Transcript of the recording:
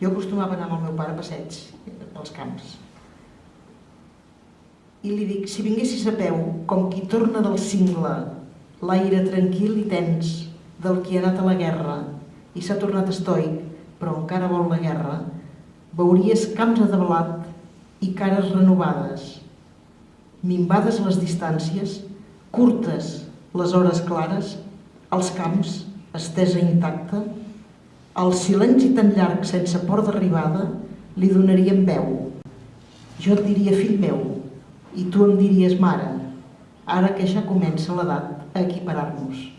Jo acostumava a anar amb el meu pare a passeig pels camps. I li dic, si vinguessis a peu, com qui torna del cingle, l'aire tranquil i tens del qui ha anat a la guerra i s'ha tornat estoic, però encara vol la guerra, veuries camps de blat i cares renovades, minvades les distàncies, curtes les hores clares, els camps, estesa intacta, el silenci tan llarg sense port d'arribada li donaríem veu. Jo et diria fill meu i tu em diries mare, ara que ja comença l'edat a equiparar-nos.